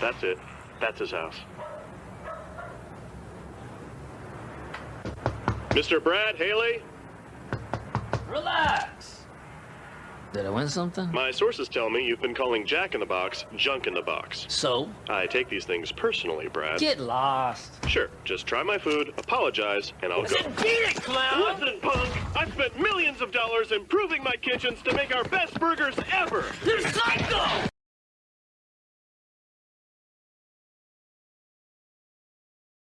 That's it. That's his house. Mr. Brad Haley, Relax. Did I win something? my sources tell me you've been calling Jack in the Box junk in the box. So? I take these things personally, Brad. Get lost. Sure, just try my food, apologize, and I'll go. Beat it, clown! Listen, punk! I've spent millions of dollars improving my kitchens to make our best burgers ever!